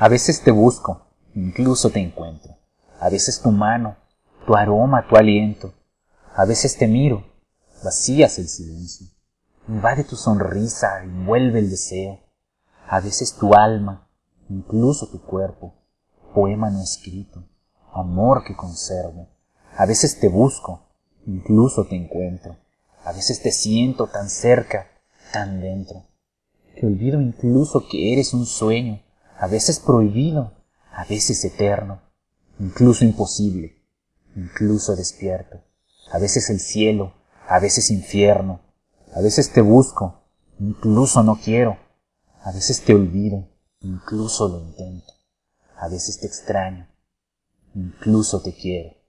A veces te busco, incluso te encuentro. A veces tu mano, tu aroma, tu aliento. A veces te miro, vacías el silencio. Invade tu sonrisa, envuelve el deseo. A veces tu alma, incluso tu cuerpo, poema no escrito, amor que conservo. A veces te busco, incluso te encuentro. A veces te siento tan cerca, tan dentro, que olvido incluso que eres un sueño, a veces prohibido, a veces eterno, incluso imposible, incluso despierto. A veces el cielo, a veces infierno, a veces te busco, incluso no quiero, a veces te olvido, incluso lo intento, a veces te extraño, incluso te quiero.